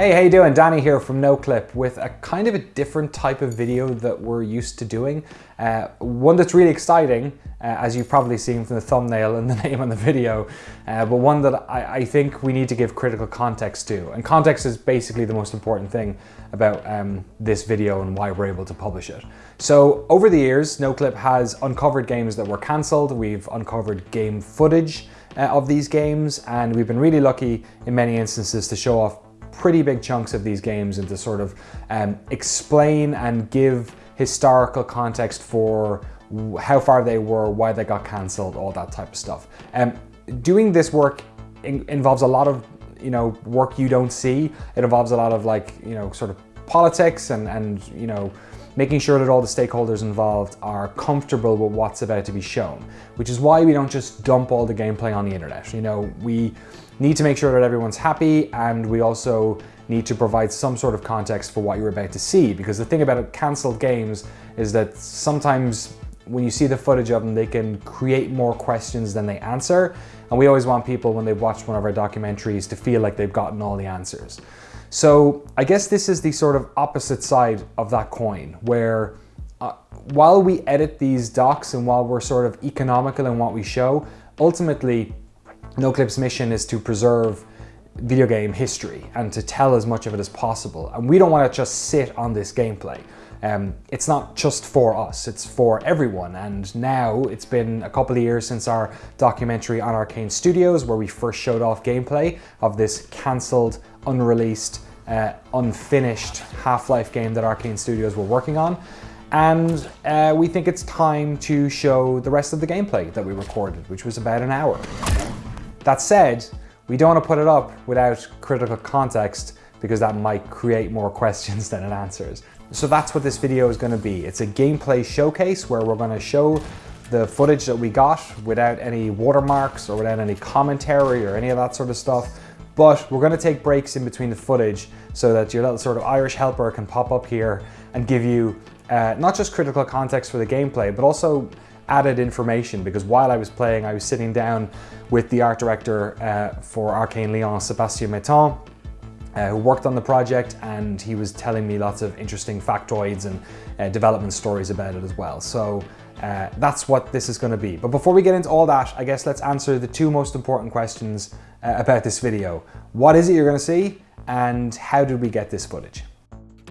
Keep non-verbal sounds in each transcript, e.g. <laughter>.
Hey, how you doing? Danny here from NoClip with a kind of a different type of video that we're used to doing. Uh, one that's really exciting, uh, as you've probably seen from the thumbnail and the <laughs> name on the video, uh, but one that I, I, think we need to give critical context to. And context is basically the most important thing about um, this video and why we're able to publish it. So over the years, NoClip has uncovered games that were cancelled. We've uncovered game footage uh, of these games, and we've been really lucky in many instances to show off pretty big chunks of these games and to sort of um, explain and give historical context for how far they were, why they got cancelled, all that type of stuff. Um, doing this work in involves a lot of you know work you don't see. It involves a lot of like you know sort of politics and and you know making sure that all the stakeholders involved are comfortable with what's about to be shown, which is why we don't just dump all the gameplay on the internet. You know, we need to make sure that everyone's happy and we also need to provide some sort of context for what you're about to see because the thing about cancelled games is that sometimes when you see the footage of them, they can create more questions than they answer. And we always want people, when they've watched one of our documentaries, to feel like they've gotten all the answers. So I guess this is the sort of opposite side of that coin, where uh, while we edit these docs and while we're sort of economical in what we show, ultimately NoClip's mission is to preserve video game history and to tell as much of it as possible. And we don't want to just sit on this gameplay. Um, it's not just for us, it's for everyone. And now it's been a couple of years since our documentary on Arkane Studios where we first showed off gameplay of this cancelled, unreleased, uh, unfinished Half-Life game that Arkane Studios were working on. And uh, we think it's time to show the rest of the gameplay that we recorded, which was about an hour. That said, we don't want to put it up without critical context because that might create more <laughs> questions than it answers. So that's what this video is going to be. It's a gameplay showcase where we're going to show the footage that we got without any watermarks or without any commentary or any of that sort of stuff. But we're going to take breaks in between the footage so that your little sort of Irish helper can pop up here and give you uh, not just critical context for the gameplay, but also added information because while I was playing, I was sitting down with the art director uh, for Arkane Lyon, Sébastien Mitton, uh, who worked on the project and he was telling me lots of interesting factoids and uh, development stories about it as well. So uh, that's what this is going to be. But before we get into all that, I guess let's answer the two most important questions uh, about this video. What is it you're going to see and how did we get this footage?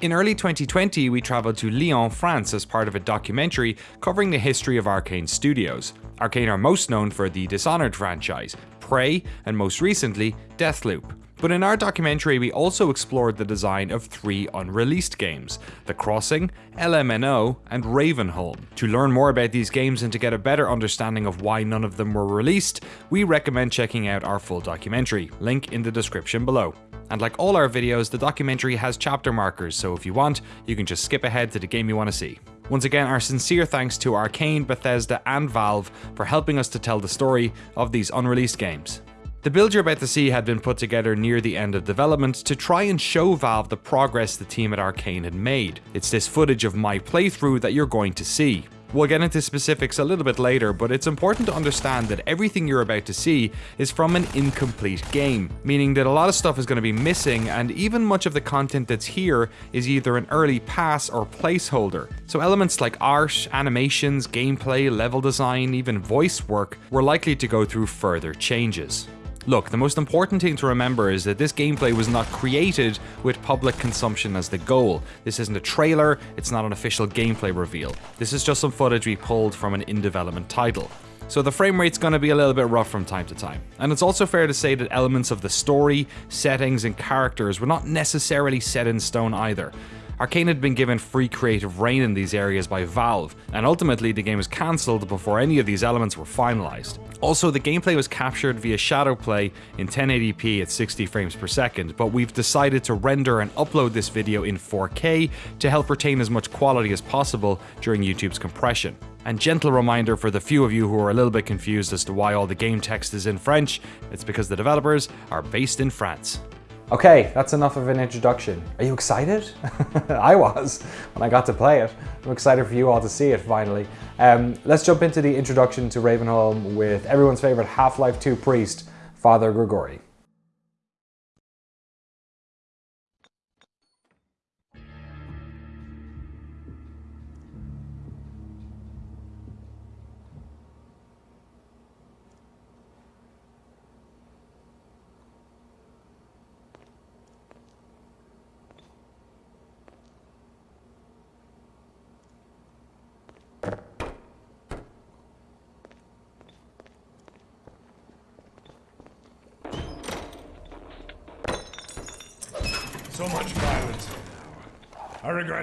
In early 2020, we travelled to Lyon, France as part of a documentary covering the history of Arkane Studios. Arkane are most known for the Dishonored franchise, Prey, and most recently, Deathloop. But in our documentary, we also explored the design of three unreleased games, The Crossing, LMNO, and Ravenholm. To learn more about these games and to get a better understanding of why none of them were released, we recommend checking out our full documentary, link in the description below. And like all our videos, the documentary has chapter markers, so if you want, you can just skip ahead to the game you want to see. Once again, our sincere thanks to Arkane, Bethesda and Valve for helping us to tell the story of these unreleased games. The build you're about to see had been put together near the end of development to try and show Valve the progress the team at Arkane had made. It's this footage of my playthrough that you're going to see. We'll get into specifics a little bit later, but it's important to understand that everything you're about to see is from an incomplete game, meaning that a lot of stuff is going to be missing, and even much of the content that's here is either an early pass or placeholder. So elements like art, animations, gameplay, level design, even voice work were likely to go through further changes. Look, the most important thing to remember is that this gameplay was not created with public consumption as the goal. This isn't a trailer, it's not an official gameplay reveal. This is just some footage we pulled from an in-development title. So the frame rate's going to be a little bit rough from time to time. And it's also fair to say that elements of the story, settings and characters were not necessarily set in stone either. Arkane had been given free creative rein in these areas by Valve, and ultimately the game was cancelled before any of these elements were finalised. Also, the gameplay was captured via Shadowplay in 1080p at 60 frames per second, but we've decided to render and upload this video in 4K to help retain as much quality as possible during YouTube's compression. And gentle reminder for the few of you who are a little bit confused as to why all the game text is in French, it's because the developers are based in France. Okay, that's enough of an introduction. Are you excited? <laughs> I was when I got to play it. I'm excited for you all to see it finally. Um, let's jump into the introduction to Ravenholm with everyone's favorite Half-Life 2 priest, Father Grigori.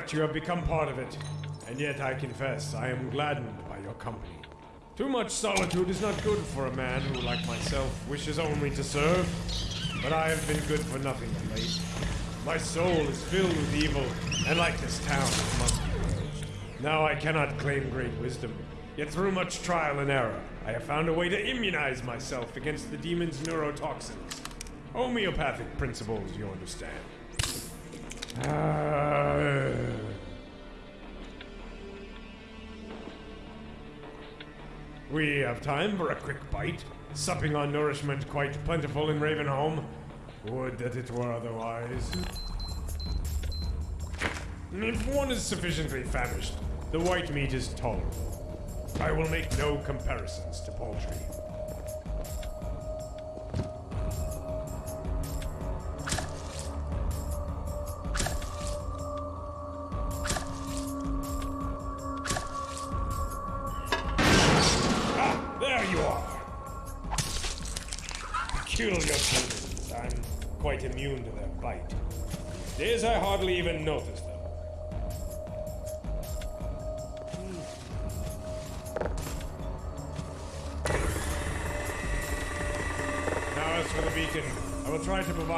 Regret you have become part of it, and yet I confess I am gladdened by your company. Too much solitude is not good for a man who, like myself, wishes only to serve. But I have been good for nothing of late. My soul is filled with evil, and like this town, it must be purged. Now I cannot claim great wisdom, yet through much trial and error, I have found a way to immunize myself against the demon's neurotoxins. Homeopathic principles, you understand. Ah. We have time for a quick bite, supping on nourishment quite plentiful in Ravenholm. Would that it were otherwise. If one is sufficiently famished, the white meat is tolerable. I will make no comparisons to poultry.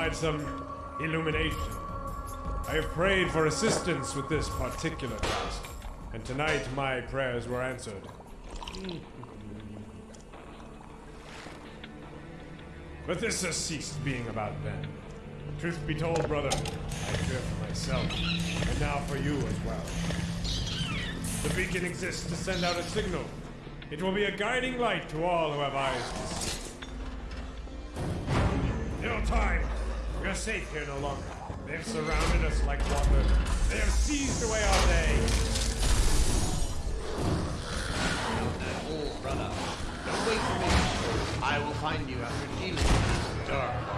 Provide some illumination. I have prayed for assistance with this particular task, and tonight my prayers were answered. <laughs> But this has ceased being about them. Truth be told, brother, I fear for myself, and now for you as well. The beacon exists to send out a signal. It will be a guiding light to all who have eyes to see. No time. We are safe here no longer. They have surrounded us like water. They have seized away our day. Oh, brother, don't wait for me. I will find you after dealing with this dark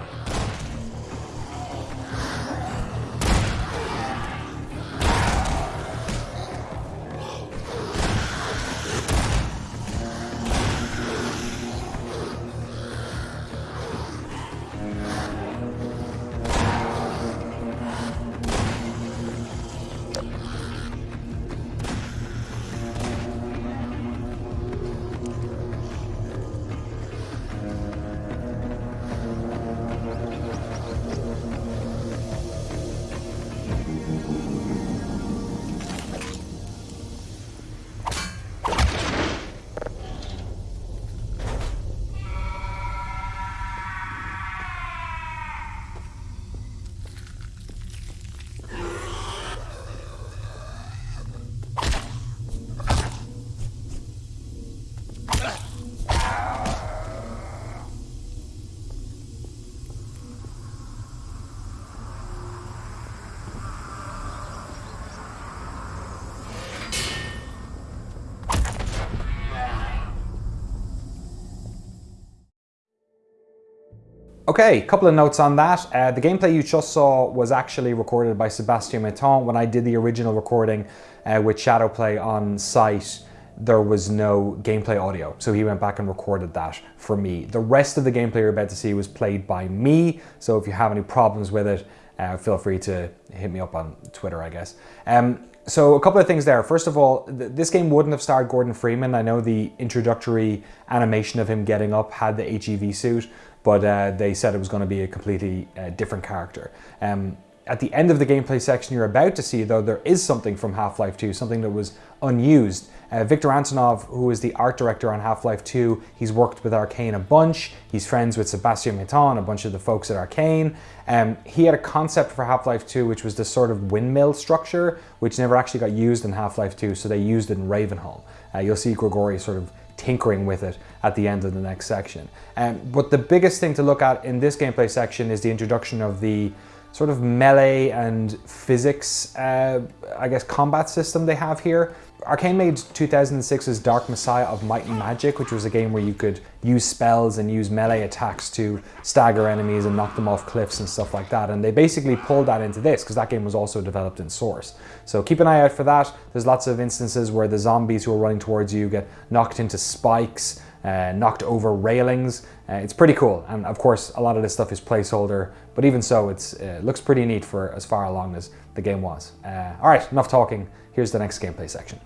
Okay, a couple of notes on that. Uh, the gameplay you just saw was actually recorded by Sebastien Mitton. When I did the original recording uh, with Shadowplay on site, there was no gameplay audio. So he went back and recorded that for me. The rest of the gameplay you're about to see was played by me. So if you have any problems with it, uh, feel free to hit me up on Twitter, I guess. Um, so a couple of things there. First of all, th this game wouldn't have starred Gordon Freeman. I know the introductory animation of him getting up had the HEV suit, but uh, they said it was going to be a completely uh, different character. Um, at the end of the gameplay section you're about to see, though, there is something from Half-Life 2, something that was unused. Uh, Viktor Antonov, who is the art director on Half-Life 2, he's worked with Arkane a bunch. He's friends with Sebastien Mitton, a bunch of the folks at Arkane. Um, he had a concept for Half-Life 2, which was this sort of windmill structure, which never actually got used in Half-Life 2, so they used it in Ravenholm. Uh, you'll see Grigori sort of tinkering with it at the end of the next section. Um, but the biggest thing to look at in this gameplay section is the introduction of the sort of melee and physics, uh, I guess, combat system they have here. Arkane made 2006's Dark Messiah of Might and Magic, which was a game where you could use spells and use melee attacks to stagger enemies and knock them off cliffs and stuff like that. And they basically pulled that into this because that game was also developed in Source. So keep an eye out for that. There's lots of instances where the zombies who are running towards you get knocked into spikes, uh, knocked over railings. Uh, it's pretty cool. And of course, a lot of this stuff is placeholder, but even so, it uh, looks pretty neat for as far along as the game was. Uh, all right, enough talking. Here's the next gameplay section.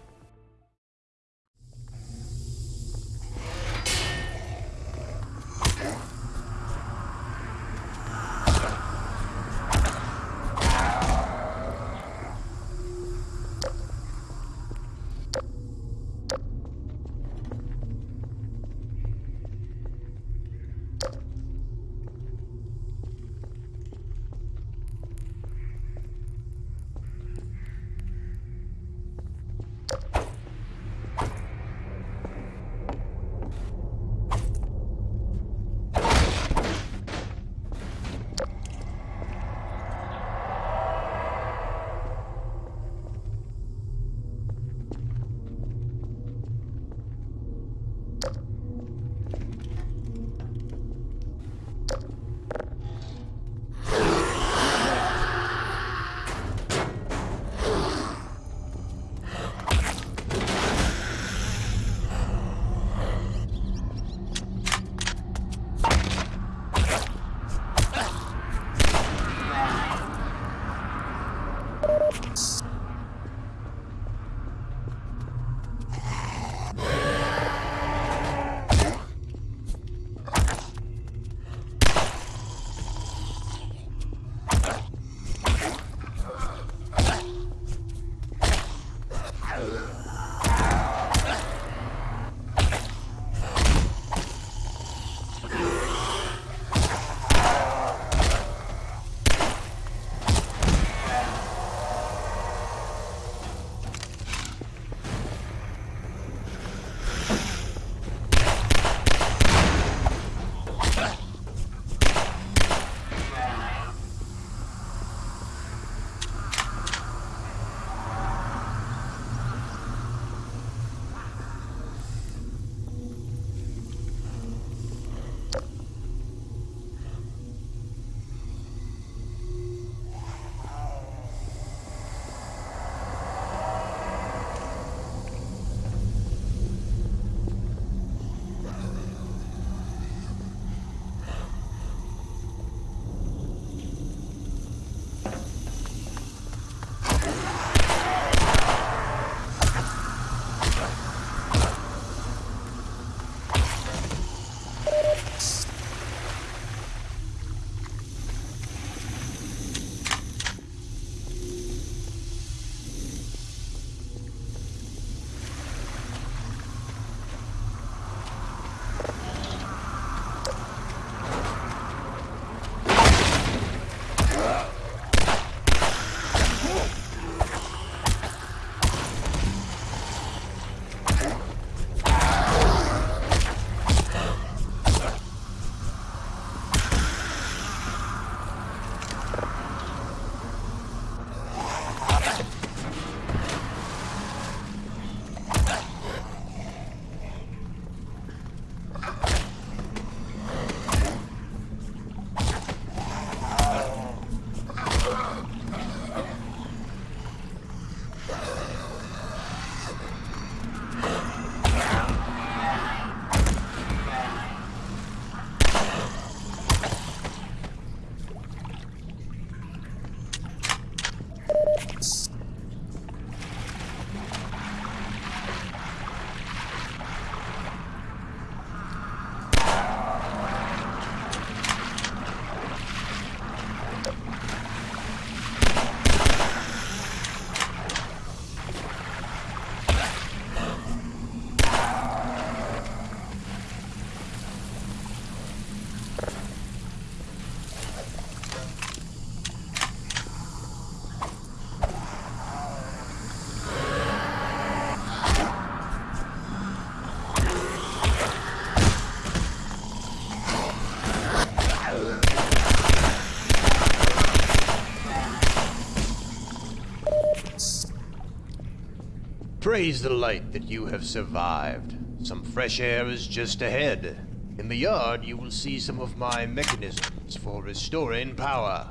Praise the light that you have survived. Some fresh air is just ahead. In the yard, you will see some of my mechanisms for restoring power.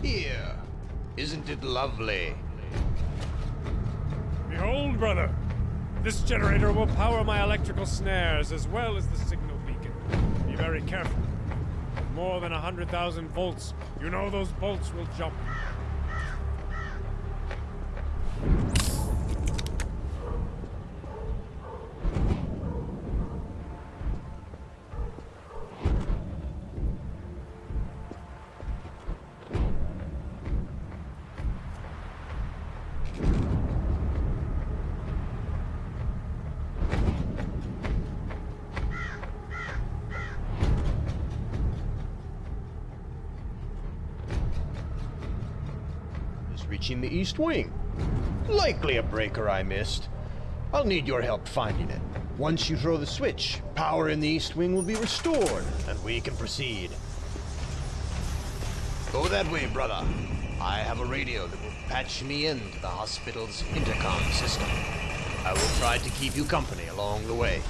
Here, isn't it lovely? Behold, brother! This generator will power my electrical snares as well as the signal beacon. Be very careful. More than a hundred thousand volts, you know those bolts will jump. is reaching the east wing. Likely a breaker I missed. I'll need your help finding it. Once you throw the switch, power in the east wing will be restored, and we can proceed. Go that way, brother. I have a radio that will patch me into the hospital's intercom system. I will try to keep you company along the way.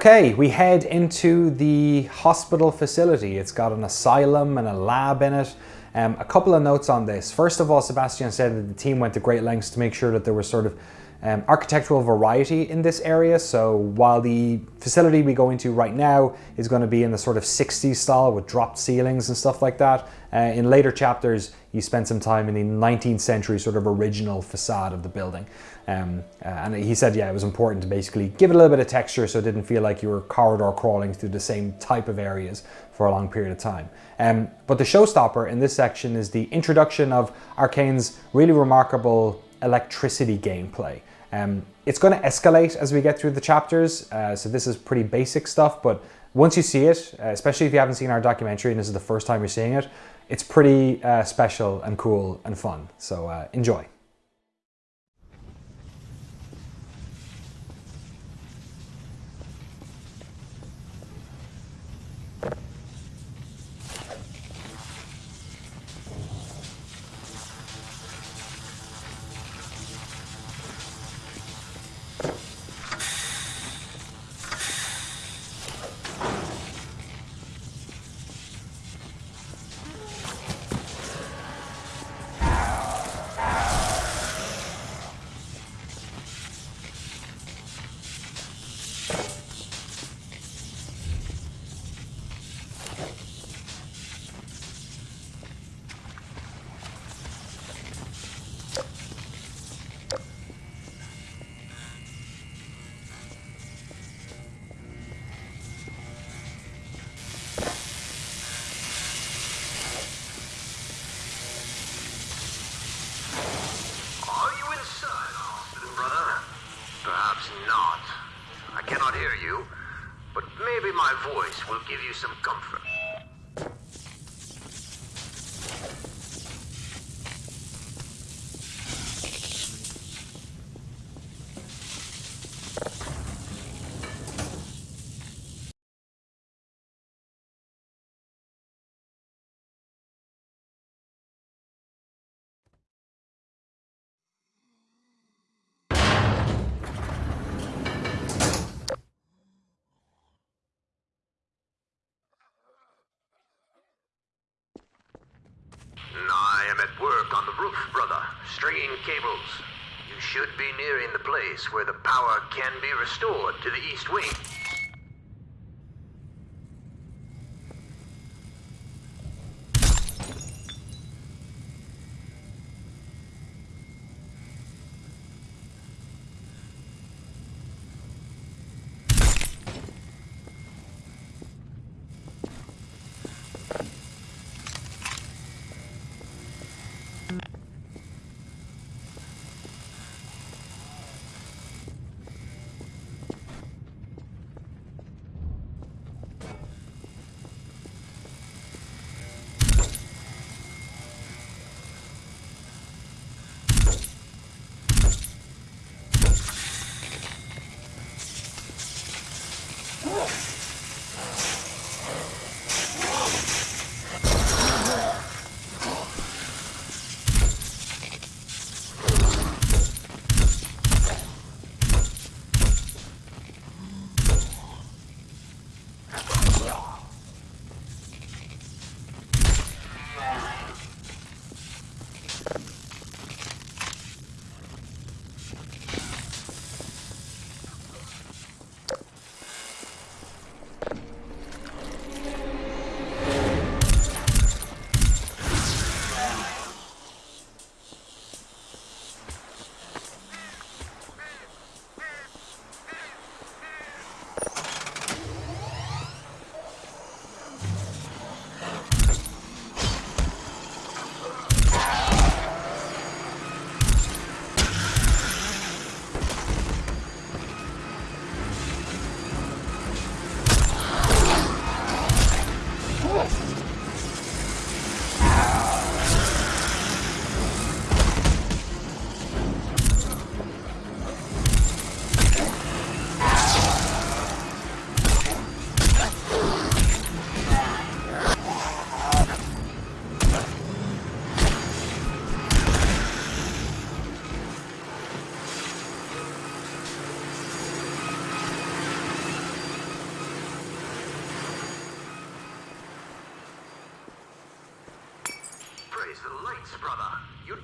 Okay, we head into the hospital facility. It's got an asylum and a lab in it. Um, a couple of notes on this. First of all, Sebastian said that the team went to great lengths to make sure that there was sort of um, architectural variety in this area. So while the facility we go into right now is going to be in the sort of 60s style with dropped ceilings and stuff like that, uh, in later chapters you spend some time in the 19th century sort of original facade of the building. Um, uh, and he said, yeah, it was important to basically give it a little bit of texture so it didn't feel like you were corridor crawling through the same type of areas for a long period of time. Um, but the showstopper in this section is the introduction of Arkane's really remarkable electricity gameplay. Um, it's going to escalate as we get through the chapters, uh, so this is pretty basic stuff, but once you see it, uh, especially if you haven't seen our documentary and this is the first time you're seeing it, it's pretty uh, special and cool and fun. So uh, enjoy. Stringing cables. You should be nearing the place where the power can be restored to the East Wing.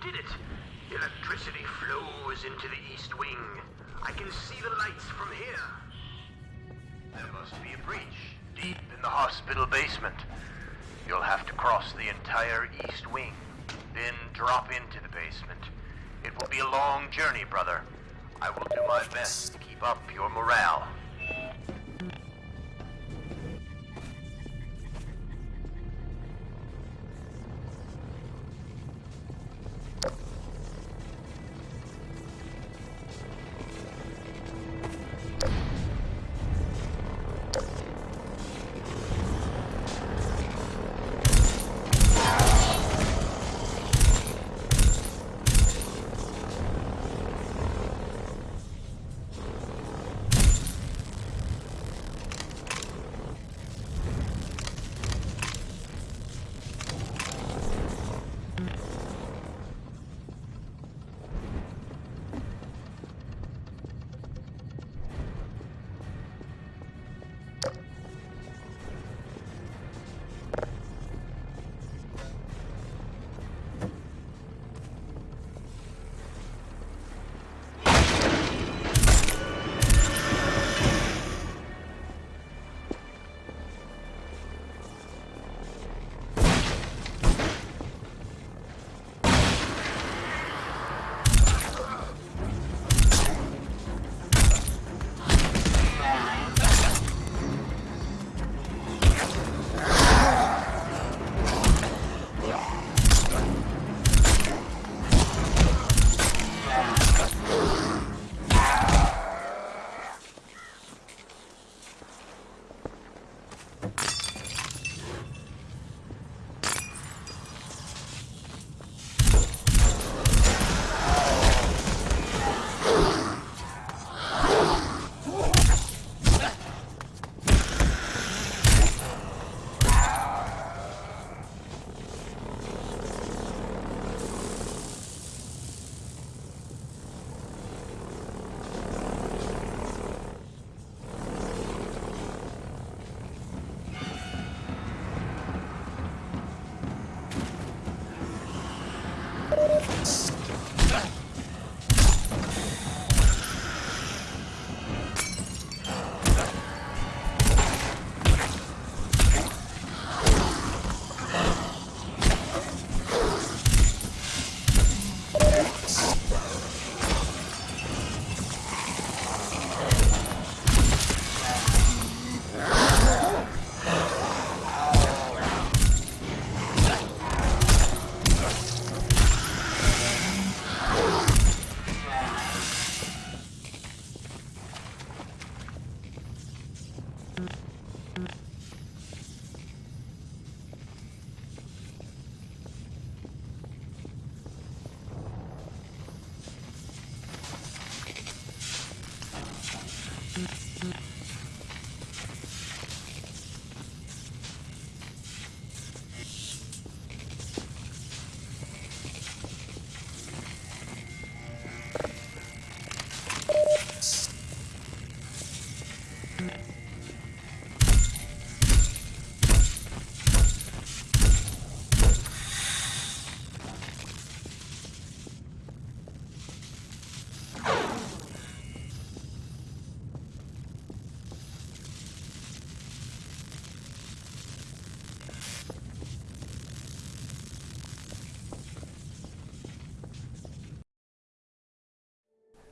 Did it. Electricity flows into the East Wing. I can see the lights from here. There must be a breach deep in the hospital basement. You'll have to cross the entire East Wing, then drop into the basement. It will be a long journey, brother. I will do my best to keep up your morale.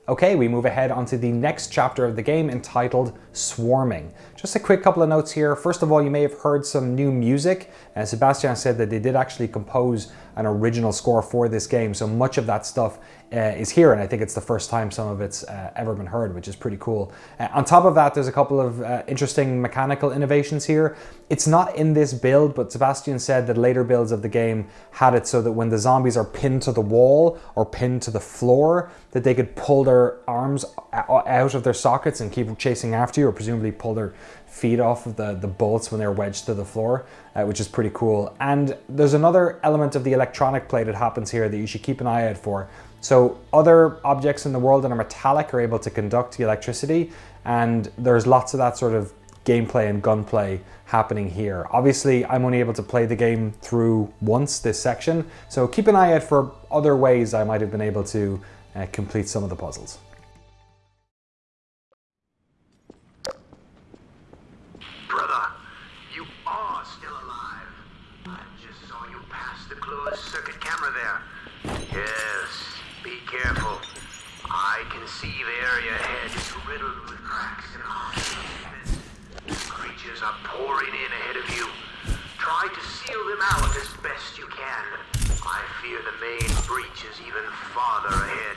Okay, we move ahead onto the next chapter of the game entitled Swarming. Just a quick couple of notes here. First of all, you may have heard some new music. Uh, Sebastian said that they did actually compose an original score for this game, so much of that stuff uh, is here, and I think it's the first time some of it's uh, ever been heard, which is pretty cool. Uh, on top of that, there's a couple of uh, interesting mechanical innovations here. It's not in this build, but Sebastian said that later builds of the game had it so that when the zombies are pinned to the wall or pinned to the floor, that they could pull their arms out of their sockets and keep chasing after you, or presumably pull their feet off of the, the bolts when they're wedged to the floor, uh, which is pretty cool. And there's another element of the electronic play that happens here that you should keep an eye out for. So other objects in the world that are metallic are able to conduct the electricity, and there's lots of that sort of gameplay and gunplay happening here. Obviously, I'm only able to play the game through once this section, so keep an eye out for other ways I might have been able to uh, complete some of the puzzles. Brother, you are still alive. I just saw you pass the closed circuit camera there. Yes, be careful. I can see the area ahead is riddled with cracks and holes. Creatures are pouring in ahead of you. Try to seal them out as best you can. I fear the main breach is even farther ahead.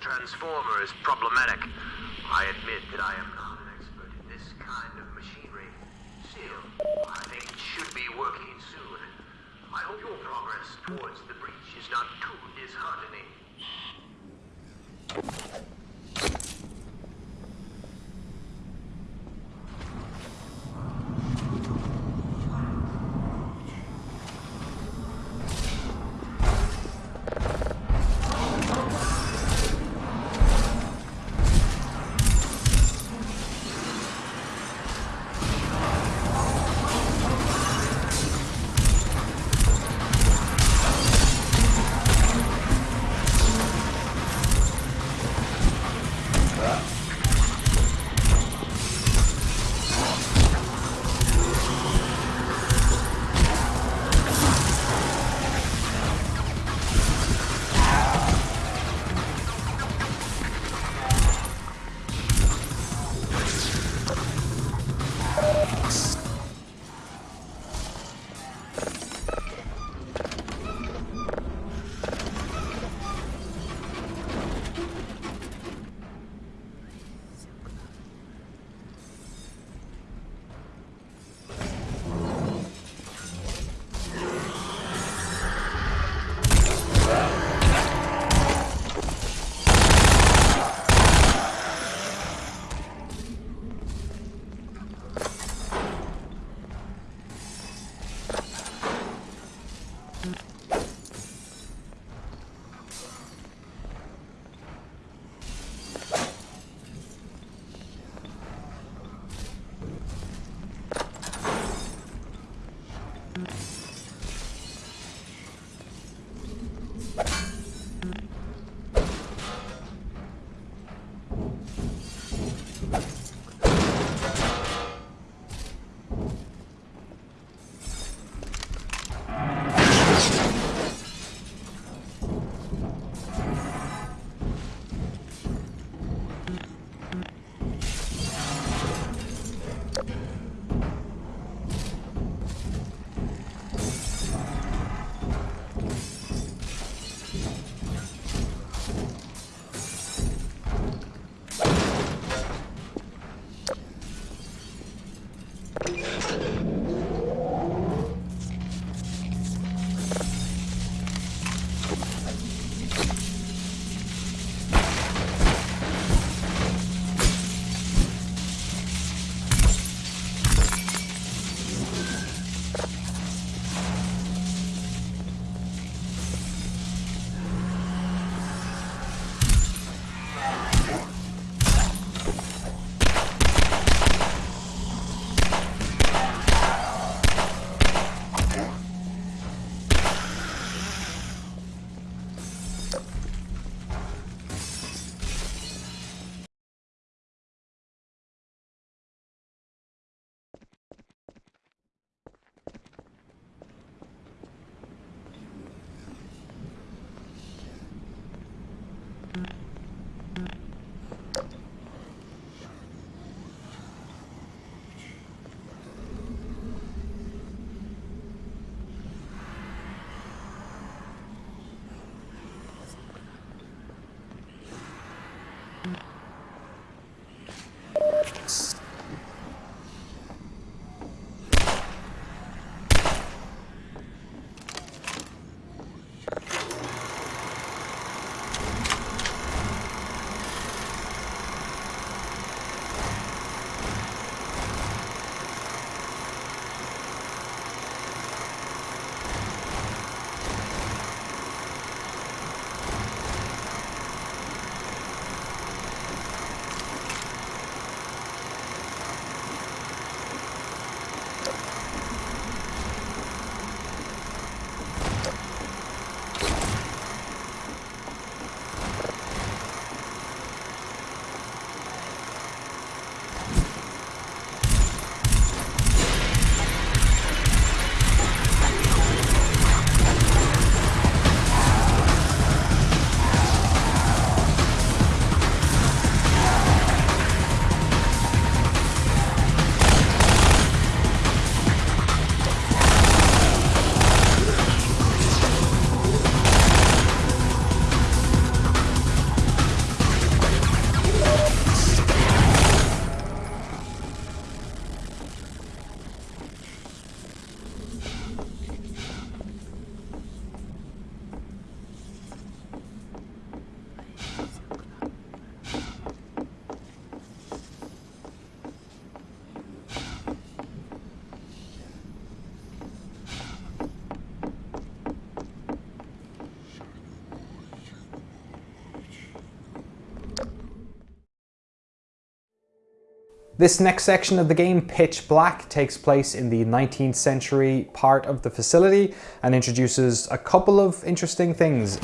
Transformer is problematic. This next section of the game, Pitch Black, takes place in the 19th century part of the facility and introduces a couple of interesting things.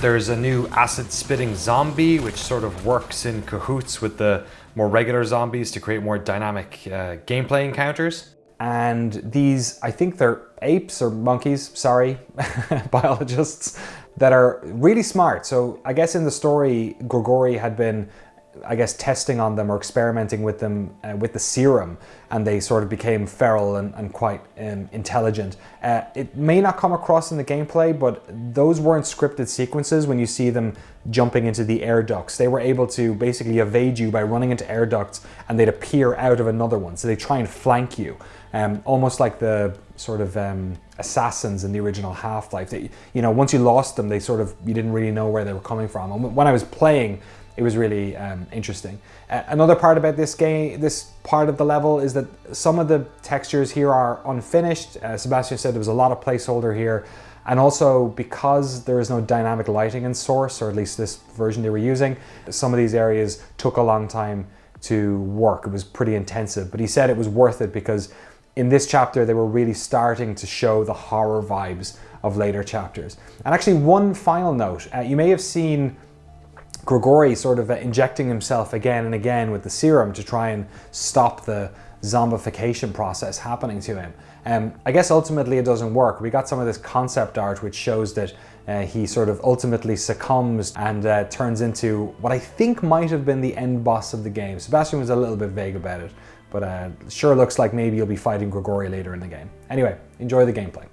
There's a new acid spitting zombie, which sort of works in cahoots with the more regular zombies to create more dynamic uh, gameplay encounters. And these, I think they're apes or monkeys, sorry, <laughs> biologists, that are really smart. So I guess in the story, Grigori had been I guess, testing on them or experimenting with them uh, with the serum, and they sort of became feral and, and quite um, intelligent. Uh, it may not come across in the gameplay, but those weren't scripted sequences when you see them jumping into the air ducts. They were able to basically evade you by running into air ducts, and they'd appear out of another one. So they try and flank you, um, almost like the sort of um, assassins in the original Half-Life. You know, once you lost them, they sort of you didn't really know where they were coming from. And when I was playing it was really um, interesting. Uh, another part about this game, this part of the level is that some of the textures here are unfinished. Uh, Sebastian said there was a lot of placeholder here. And also because there is no dynamic lighting in Source, or at least this version they were using, some of these areas took a long time to work. It was pretty intensive, but he said it was worth it because in this chapter they were really starting to show the horror vibes of later chapters. And actually one final note, uh, you may have seen Grigori sort of injecting himself again and again with the serum to try and stop the zombification process happening to him. Um, I guess ultimately it doesn't work. We got some of this concept art which shows that uh, he sort of ultimately succumbs and uh, turns into what I think might have been the end boss of the game. Sebastian was a little bit vague about it, but uh, sure looks like maybe you'll be fighting Grigori later in the game. Anyway, enjoy the gameplay.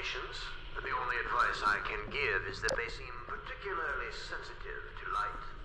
The only advice I can give is that they seem particularly sensitive to light.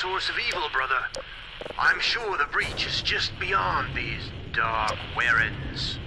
Source of evil, brother. I'm sure the breach is just beyond these dark warrens.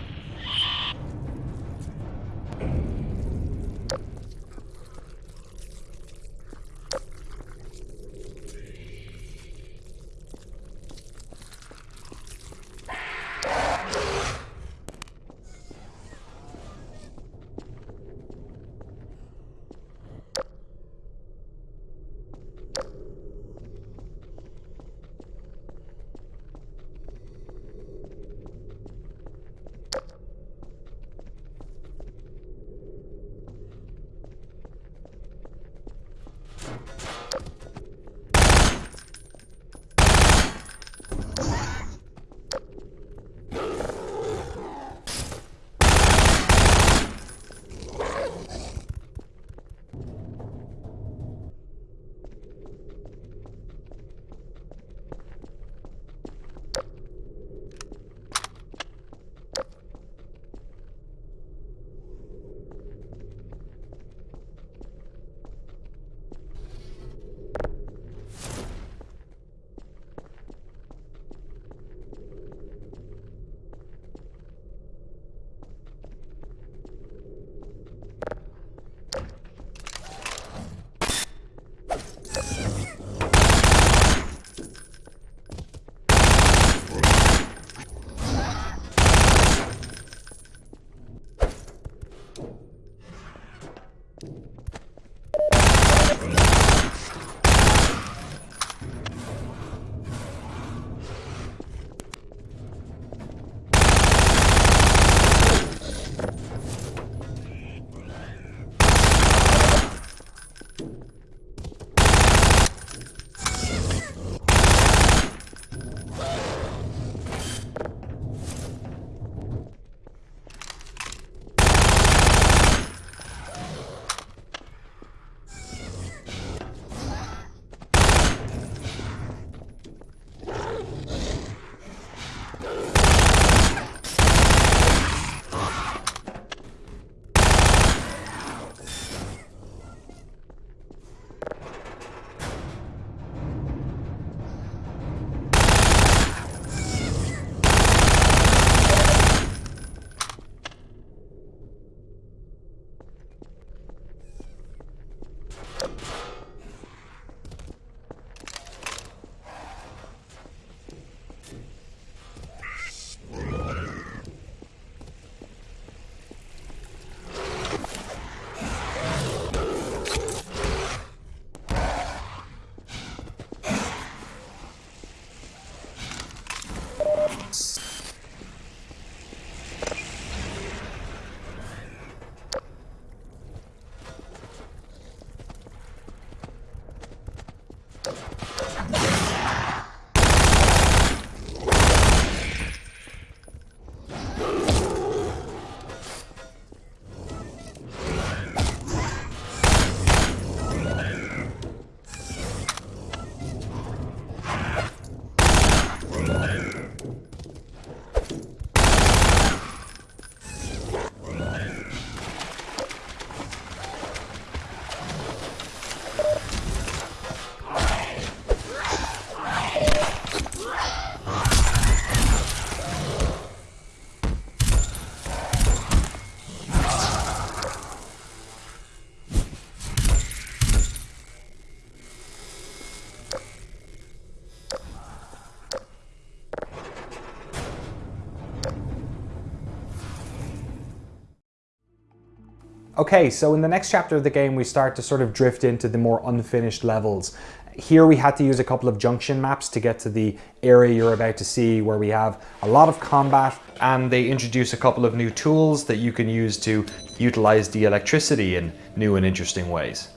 Okay, so in the next chapter of the game, we start to sort of drift into the more unfinished levels. Here we had to use a couple of junction maps to get to the area you're about to see where we have a lot of combat and they introduce a couple of new tools that you can use to utilize the electricity in new and interesting ways.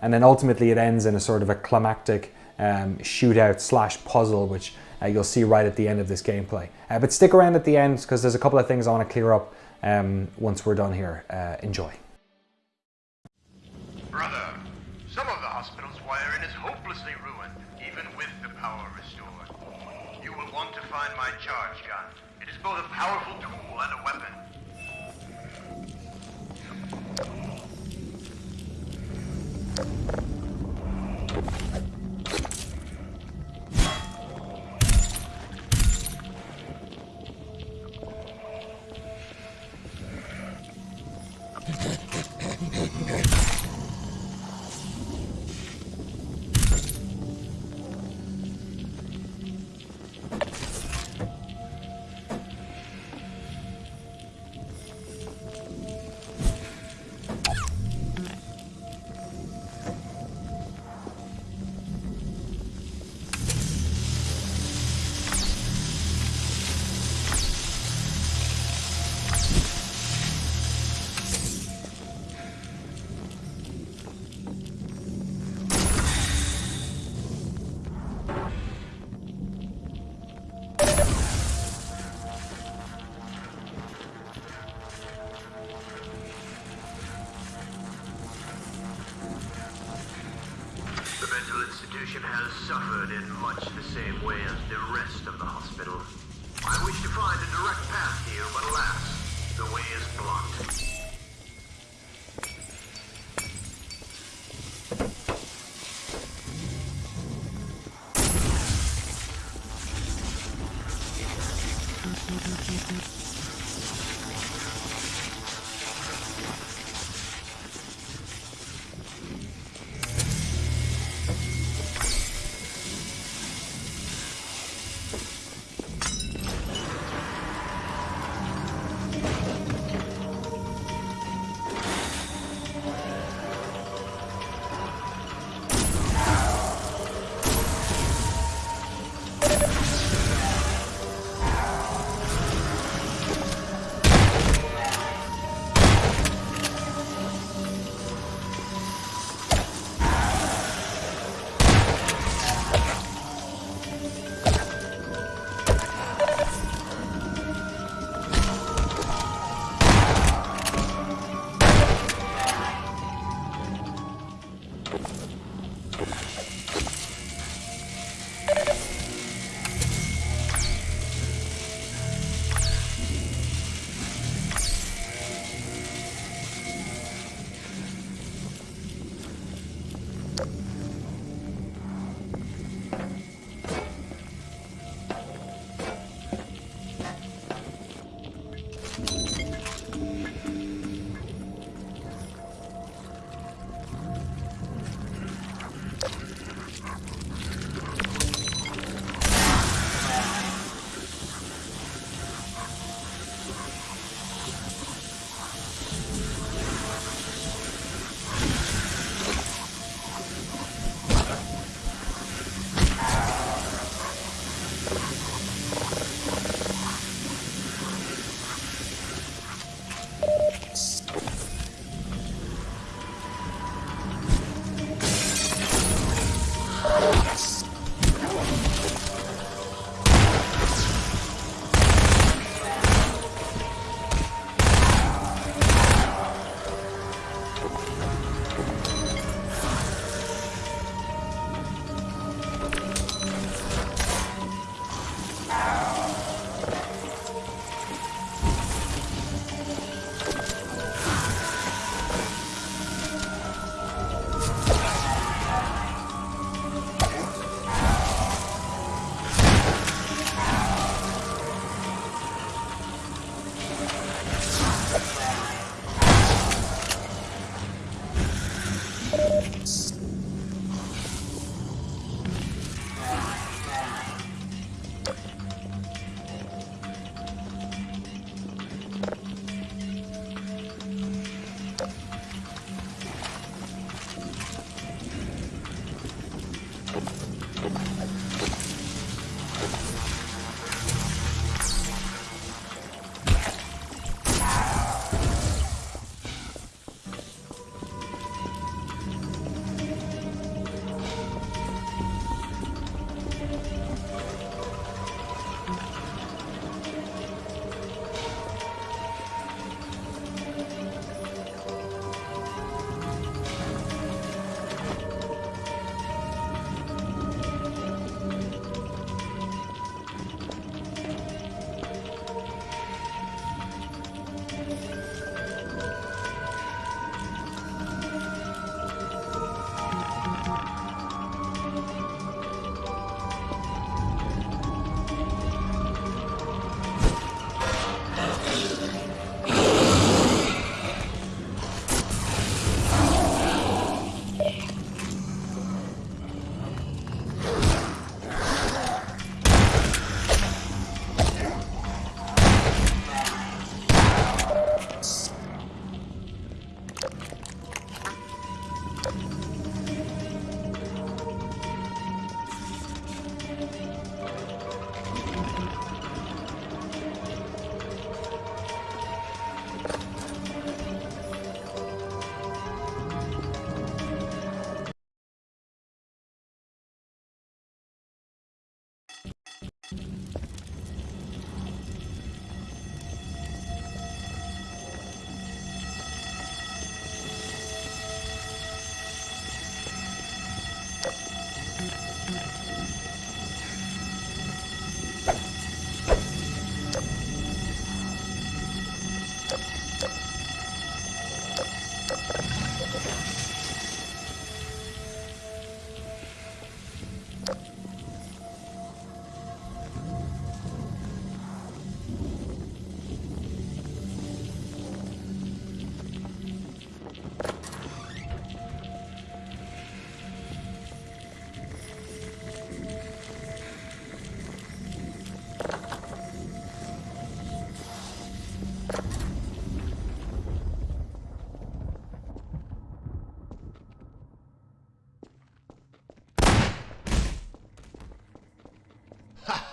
And then ultimately it ends in a sort of a climactic um, shootout slash puzzle, which uh, you'll see right at the end of this gameplay. Uh, but stick around at the end because there's a couple of things I want to clear up um, once we're done here. Uh, enjoy.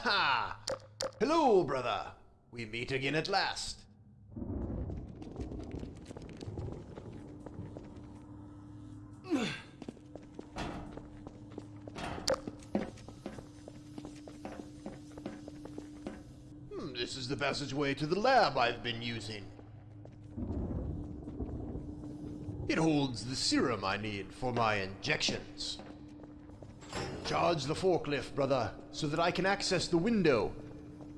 Ha! Hello, brother. We meet again at last. Hmm, this is the passageway to the lab I've been using. It holds the serum I need for my injections. Charge the forklift, brother, so that I can access the window.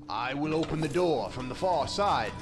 I will open the door from the far side.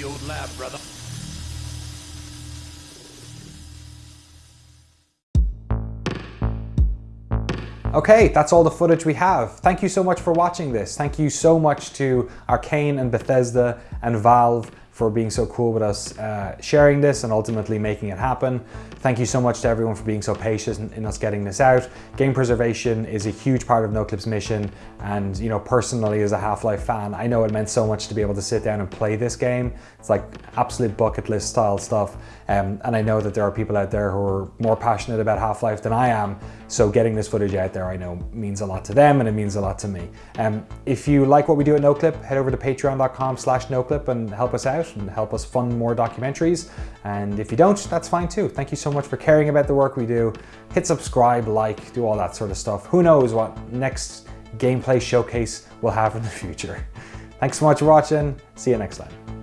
The old lab, brother. Okay, that's all the footage we have. Thank you so much for watching this. Thank you so much to Arkane and Bethesda and Valve for being so cool with us uh, sharing this and ultimately making it happen. Thank you so much to everyone for being so patient in us getting this out. Game preservation is a huge part of NoClip's mission and you know personally as a Half-Life fan, I know it meant so much to be able to sit down and play this game. It's like absolute bucket list style stuff um, and I know that there are people out there who are more passionate about Half-Life than I am so getting this footage out there I know means a lot to them and it means a lot to me. Um, if you like what we do at NoClip, head over to patreon.com slash NoClip and help us out and help us fund more documentaries. And if you don't, that's fine too. Thank you so much for caring about the work we do. Hit subscribe, like, do all that sort of stuff. Who knows what next gameplay showcase we'll have in the future. <laughs> Thanks so much for watching. See you next time.